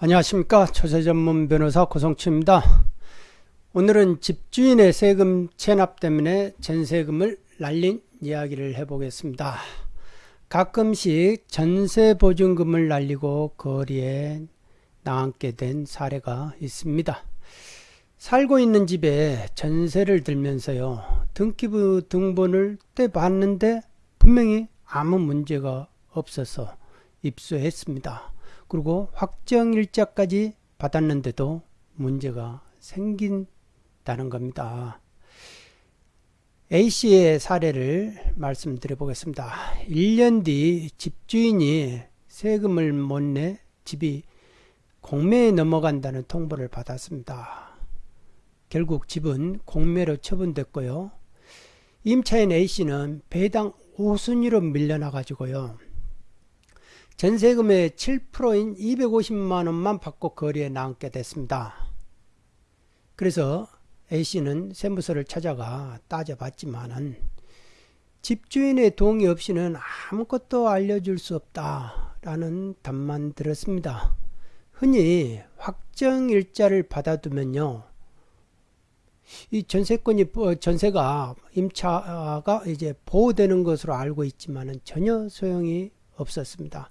안녕하십니까 초세전문 변호사 고성추입니다. 오늘은 집주인의 세금 체납 때문에 전세금을 날린 이야기를 해보겠습니다. 가끔씩 전세보증금을 날리고 거리에 나앉게 된 사례가 있습니다. 살고 있는 집에 전세를 들면서요 등기부 등본을 떼봤는데 분명히 아무 문제가 없어서 입수했습니다. 그리고 확정 일자까지 받았는데도 문제가 생긴다는 겁니다. A씨의 사례를 말씀드려 보겠습니다. 1년 뒤 집주인이 세금을 못 내 집이 공매에 넘어간다는 통보를 받았습니다. 결국 집은 공매로 처분됐고요. 임차인 A씨는 배당 5순위로 밀려나 가지고요. 전세금의 7%인 250만원만 받고 거리에 나앉게 됐습니다. 그래서 A씨는 세무서를 찾아가 따져봤지만은 집주인의 동의 없이는 아무것도 알려줄 수 없다라는 답만 들었습니다. 흔히 확정일자를 받아두면요. 이 전세권이 어, 전세가 임차가 이제 보호되는 것으로 알고 있지만은 전혀 소용이 없었습니다.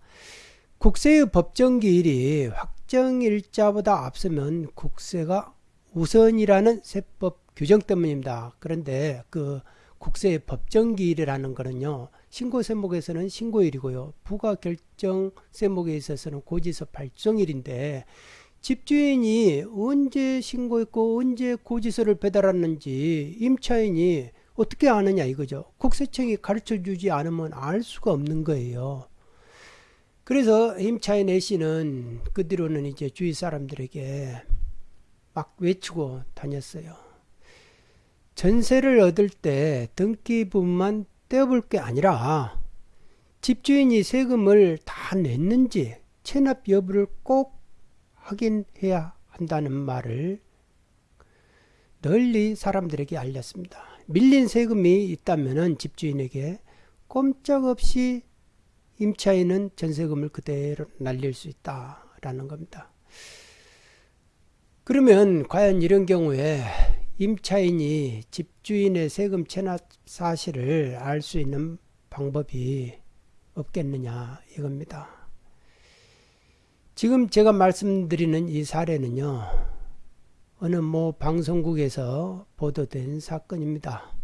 국세의 법정기일이 확정일자보다 앞서면 국세가 우선이라는 세법 규정 때문입니다. 그런데 그 국세의 법정기일이라는 것은요. 신고 세목에서는 신고일이고요. 부가 결정 세목에 있어서는 고지서 발송일인데 집주인이 언제 신고했고 언제 고지서를 배달했는지 임차인이 어떻게 아느냐 이거죠. 국세청이 가르쳐 주지 않으면 알 수가 없는 거예요. 그래서 임차인 A씨는 그 뒤로는 이제 주위 사람들에게 막 외치고 다녔어요. 전세를 얻을 때 등기부만 떼어볼 게 아니라 집주인이 세금을 다 냈는지 체납 여부를 꼭 확인해야 한다는 말을 널리 사람들에게 알렸습니다. 밀린 세금이 있다면 집주인에게 꼼짝없이 임차인은 전세금을 그대로 날릴 수 있다라는 겁니다. 그러면 과연 이런 경우에 임차인이 집주인의 세금 체납 사실을 알 수 있는 방법이 없겠느냐 이겁니다. 지금 제가 말씀드리는 이 사례는요. 어느 뭐 방송국에서 보도된 사건입니다.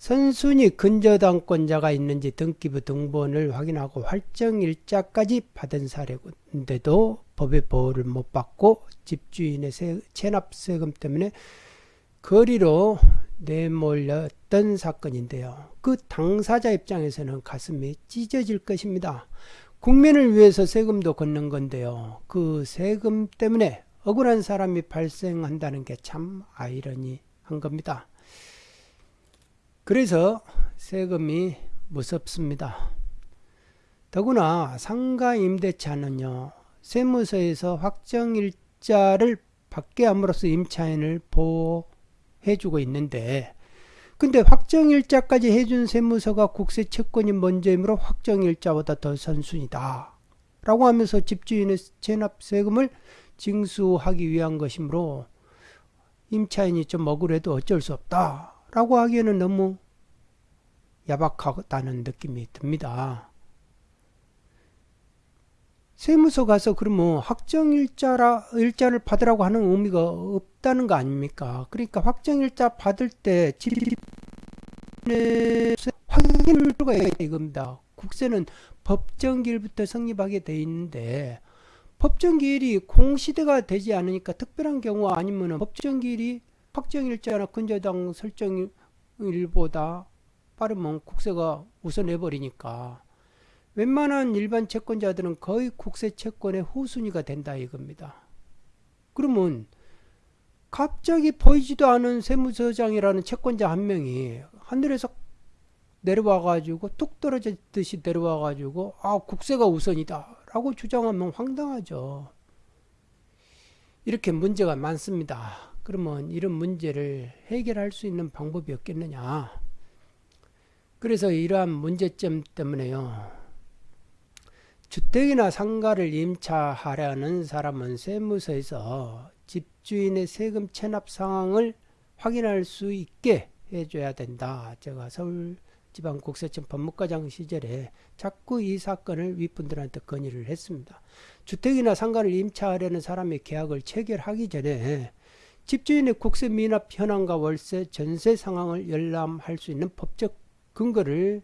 선순위 근저당권자가 있는지 등기부 등본을 확인하고 활정일자까지 받은 사례인데도 법의 보호를 못 받고 집주인의 세, 체납세금 때문에 거리로 내몰렸던 사건인데요. 그 당사자 입장에서는 가슴이 찢어질 것입니다. 국민을 위해서 세금도 걷는 건데요. 그 세금 때문에 억울한 사람이 발생한다는 게 참 아이러니한 겁니다. 그래서 세금이 무섭습니다. 더구나 상가 임대차는요. 세무서에서 확정일자를 받게 함으로써 임차인을 보호해주고 있는데 근데 확정일자까지 해준 세무서가 국세 채권이 먼저이므로 확정일자보다 더 선순이다. 라고 하면서 집주인의 체납세금을 징수하기 위한 것이므로 임차인이 좀 억울해도 어쩔 수 없다. 라고 하기에는 너무 야박하다는 느낌이 듭니다. 세무서 가서 그러면 확정일자라 일자를 받으라고 하는 의미가 없다는 거 아닙니까? 그러니까 확정일자 받을 때 들어가 이겁니다. 국세는 법정기일부터 성립하게 돼 있는데 법정기일이 공시대가 되지 않으니까 특별한 경우 아니면 법정기일이 확정일자나 근저당 설정일보다 빠르면 국세가 우선해버리니까 웬만한 일반 채권자들은 거의 국세 채권의 후순위가 된다 이겁니다. 그러면 갑자기 보이지도 않은 세무서장이라는 채권자 한 명이 하늘에서 내려와 가지고 뚝 떨어졌듯이 내려와 가지고 아 국세가 우선이다 라고 주장하면 황당하죠. 이렇게 문제가 많습니다. 그러면 이런 문제를 해결할 수 있는 방법이 없겠느냐. 그래서 이러한 문제점 때문에요. 주택이나 상가를 임차하려는 사람은 세무서에서 집주인의 세금 체납 상황을 확인할 수 있게 해줘야 된다. 제가 서울지방국세청 법무과장 시절에 자꾸 이 사건을 윗분들한테 건의를 했습니다. 주택이나 상가를 임차하려는 사람의 계약을 체결하기 전에 집주인의 국세 미납 현황과 월세, 전세 상황을 열람할 수 있는 법적 근거를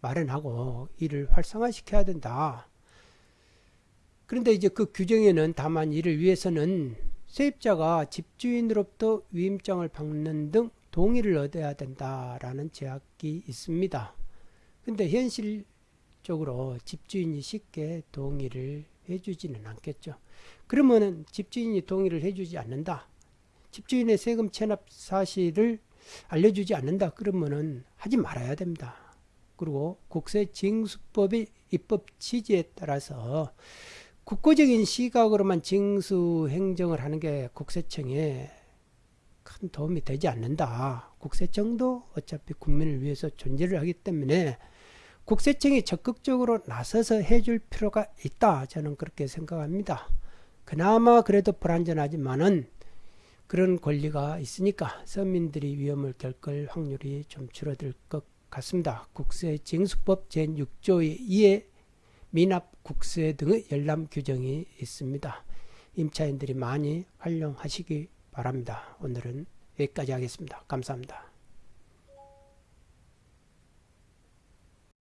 마련하고 이를 활성화시켜야 된다. 그런데 이제 그 규정에는 다만 이를 위해서는 세입자가 집주인으로부터 위임장을 받는 등 동의를 얻어야 된다라는 제약이 있습니다. 근데 현실적으로 집주인이 쉽게 동의를 해주지는 않겠죠. 그러면은 집주인이 동의를 해주지 않는다. 집주인의 세금 체납 사실을 알려주지 않는다. 그러면은 하지 말아야 됩니다. 그리고 국세징수법의 입법 취지에 따라서 국고적인 시각으로만 징수 행정을 하는 게 국세청에 큰 도움이 되지 않는다. 국세청도 어차피 국민을 위해서 존재를 하기 때문에 국세청이 적극적으로 나서서 해줄 필요가 있다. 저는 그렇게 생각합니다. 그나마 그래도 불안전하지만은 그런 권리가 있으니까 서민들이 위험을 겪을 확률이 좀 줄어들 것 같습니다. 국세 징수법 제6조의 2에 미납 국세 등의 열람 규정이 있습니다. 임차인들이 많이 활용하시기 바랍니다. 오늘은 여기까지 하겠습니다. 감사합니다.